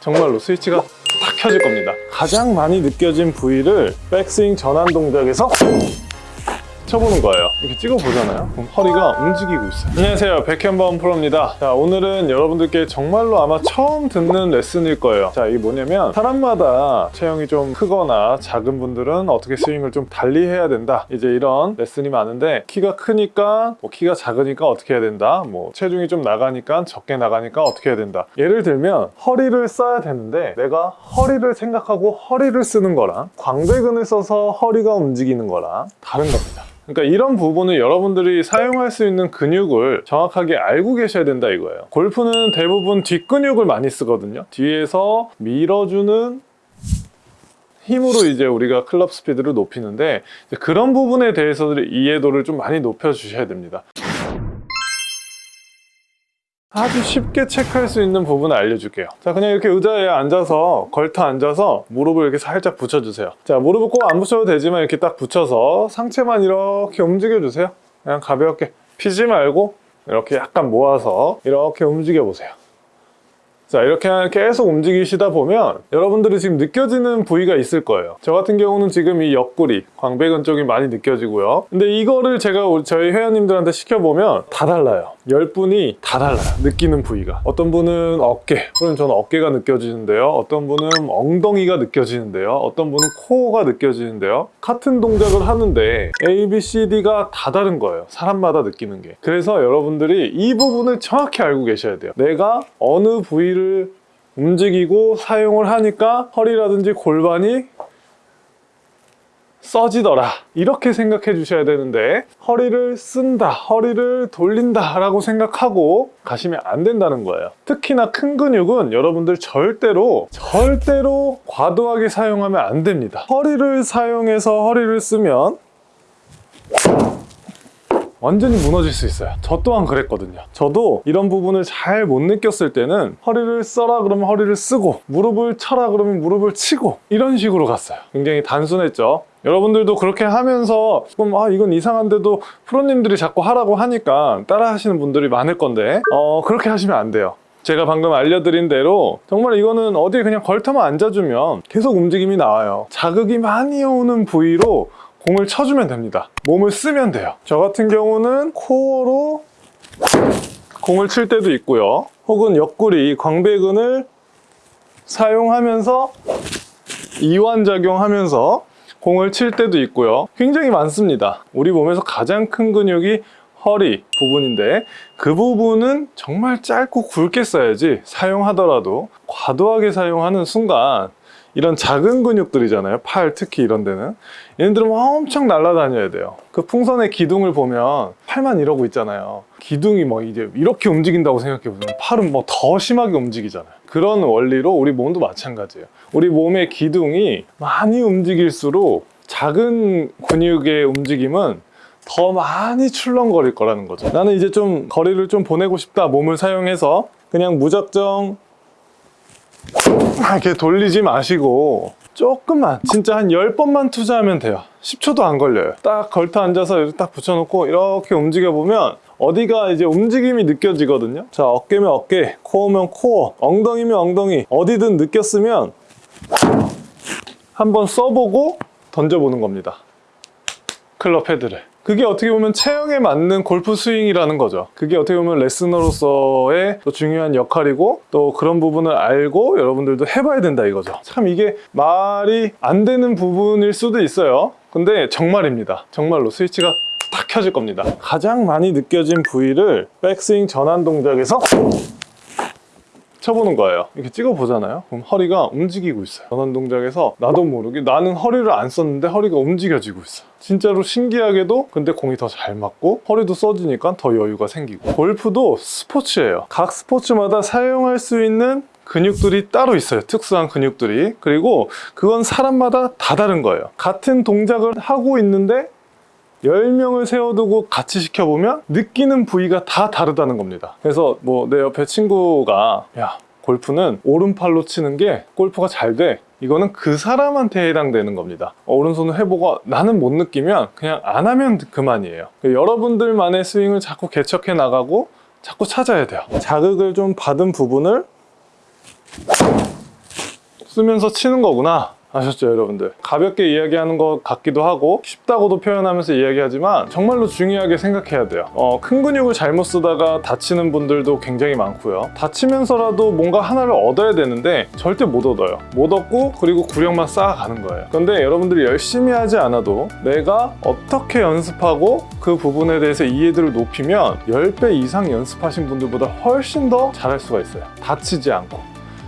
정말로 스위치가 딱 켜질 겁니다. 가장 많이 느껴진 부위를 백스윙 전환 동작에서 쳐보는 거예요. 이렇게 찍어보잖아요. 그럼 허리가 움직이고 있어요. 안녕하세요. 백현범 프로입니다. 자 오늘은 여러분들께 정말로 아마 처음 듣는 레슨일 거예요. 자 이게 뭐냐면 사람마다 체형이 좀 크거나 작은 분들은 어떻게 스윙을 좀 달리 해야 된다. 이제 이런 레슨이 많은데 키가 크니까 뭐 키가 작으니까 어떻게 해야 된다. 뭐 체중이 좀 나가니까 적게 나가니까 어떻게 해야 된다. 예를 들면 허리를 써야 되는데 내가 허리를 생각하고 허리를 쓰는 거랑 광배근을 써서 허리가 움직이는 거랑 다른 겁니다 그러니까 이런 부분을 여러분들이 사용할 수 있는 근육을 정확하게 알고 계셔야 된다 이거예요. 골프는 대부분 뒷근육을 많이 쓰거든요. 뒤에서 밀어주는 힘으로 이제 우리가 클럽 스피드를 높이는데 그런 부분에 대해서 이해도를 좀 많이 높여 주셔야 됩니다 아주 쉽게 체크할 수 있는 부분을 알려줄게요. 자 그냥 이렇게 의자에 앉아서 걸터 앉아서 무릎을 이렇게 살짝 붙여주세요. 자 무릎을 꼭 안 붙여도 되지만 이렇게 딱 붙여서 상체만 이렇게 움직여 주세요. 그냥 가볍게. 피지 말고 이렇게 약간 모아서 이렇게 움직여 보세요 자 이렇게 계속 움직이시다 보면 여러분들이 지금 느껴지는 부위가 있을 거예요. 저 같은 경우는 지금 이 옆구리 광배근 쪽이 많이 느껴지고요. 근데 이거를 제가 저희 회원님들한테 시켜보면 다 달라요. 10분이 다 달라요 느끼는 부위가. 어떤 분은 어깨 그럼 저는 어깨가 느껴지는데요. 어떤 분은 엉덩이가 느껴지는데요. 어떤 분은 코어가 느껴지는데요. 같은 동작을 하는데 A, B, C, D가 다 다른 거예요 사람마다 느끼는 게. 그래서 여러분들이 이 부분을 정확히 알고 계셔야 돼요. 내가 어느 부위를 움직이고 사용을 하니까 허리라든지 골반이 써지더라. 이렇게 생각해 주셔야 되는데 허리를 쓴다 허리를 돌린다 라고 생각하고 가시면 안 된다는 거예요. 특히나 큰 근육은 여러분들 절대로 절대로 과도하게 사용하면 안 됩니다. 허리를 사용해서 허리를 쓰면 완전히 무너질 수 있어요. 저 또한 그랬거든요. 저도 이런 부분을 잘 못 느꼈을 때는 허리를 써라 그러면 허리를 쓰고 무릎을 쳐라 그러면 무릎을 치고 이런 식으로 갔어요. 굉장히 단순했죠. 여러분들도 그렇게 하면서 조금 아 이건 이상한데도 프로님들이 자꾸 하라고 하니까 따라 하시는 분들이 많을 건데 어 그렇게 하시면 안 돼요. 제가 방금 알려드린 대로 정말 이거는 어디에 그냥 걸터만 앉아주면 계속 움직임이 나와요. 자극이 많이 오는 부위로 공을 쳐주면 됩니다. 몸을 쓰면 돼요. 저 같은 경우는 코어로 공을 칠 때도 있고요. 혹은 옆구리 광배근을 사용하면서 이완작용하면서 공을 칠 때도 있고요. 굉장히 많습니다. 우리 몸에서 가장 큰 근육이 허리 부분인데 그 부분은 정말 짧고 굵게 써야지 사용하더라도 과도하게 사용하는 순간 이런 작은 근육들이잖아요. 팔 특히 이런 데는. 얘네들은 엄청 날아다녀야 돼요. 그 풍선의 기둥을 보면 팔만 이러고 있잖아요. 기둥이 뭐 이제 이렇게 움직인다고 생각해 보면 팔은 뭐 더 심하게 움직이잖아요. 그런 원리로 우리 몸도 마찬가지예요. 우리 몸의 기둥이 많이 움직일수록 작은 근육의 움직임은 더 많이 출렁거릴 거라는 거죠. 나는 이제 좀 거리를 좀 보내고 싶다 몸을 사용해서. 그냥 무작정 이렇게 돌리지 마시고 조금만 진짜 한 10번만 투자하면 돼요. 10초도 안 걸려요. 딱 걸터 앉아서 이렇게 딱 붙여놓고 이렇게 움직여 보면 어디가 이제 움직임이 느껴지거든요. 자 어깨면 어깨 코어면 코어 엉덩이면 엉덩이 어디든 느꼈으면 한번 써보고 던져보는 겁니다. 클럽 헤드를 그게 어떻게 보면 체형에 맞는 골프 스윙이라는 거죠. 그게 어떻게 보면 레슨으로서의 또 중요한 역할이고 또 그런 부분을 알고 여러분들도 해봐야 된다 이거죠. 참 이게 말이 안 되는 부분일 수도 있어요. 근데 정말입니다. 정말로 스위치가 딱 켜질 겁니다. 가장 많이 느껴진 부위를 백스윙 전환 동작에서 쳐보는 거예요. 이렇게 찍어 보잖아요. 그럼 허리가 움직이고 있어요. 전환 동작에서 나도 모르게 나는 허리를 안 썼는데 허리가 움직여지고 있어. 진짜로 신기하게도 근데 공이 더 잘 맞고 허리도 써지니까 더 여유가 생기고. 골프도 스포츠예요. 각 스포츠마다 사용할 수 있는 근육들이 따로 있어요. 특수한 근육들이. 그리고 그건 사람마다 다 다른 거예요. 같은 동작을 하고 있는데 10명을 세워두고 같이 시켜보면 느끼는 부위가 다 다르다는 겁니다. 그래서 뭐 내 옆에 친구가 야 골프는 오른팔로 치는 게 골프가 잘 돼. 이거는 그 사람한테 해당되는 겁니다. 어, 오른손을 해보고 나는 못 느끼면 그냥 안 하면 그만이에요. 여러분들만의 스윙을 자꾸 개척해 나가고 자꾸 찾아야 돼요. 자극을 좀 받은 부분을 쓰면서 치는 거구나. 아셨죠, 여러분들? 가볍게 이야기하는 것 같기도 하고 쉽다고도 표현하면서 이야기하지만 정말로 중요하게 생각해야 돼요. 어, 큰 근육을 잘못 쓰다가 다치는 분들도 굉장히 많고요. 다치면서라도 뭔가 하나를 얻어야 되는데 절대 못 얻어요. 못 얻고 그리고 구력만 쌓아가는 거예요. 근데 여러분들이 열심히 하지 않아도 내가 어떻게 연습하고 그 부분에 대해서 이해도를 높이면 10배 이상 연습하신 분들보다 훨씬 더 잘할 수가 있어요. 다치지 않고.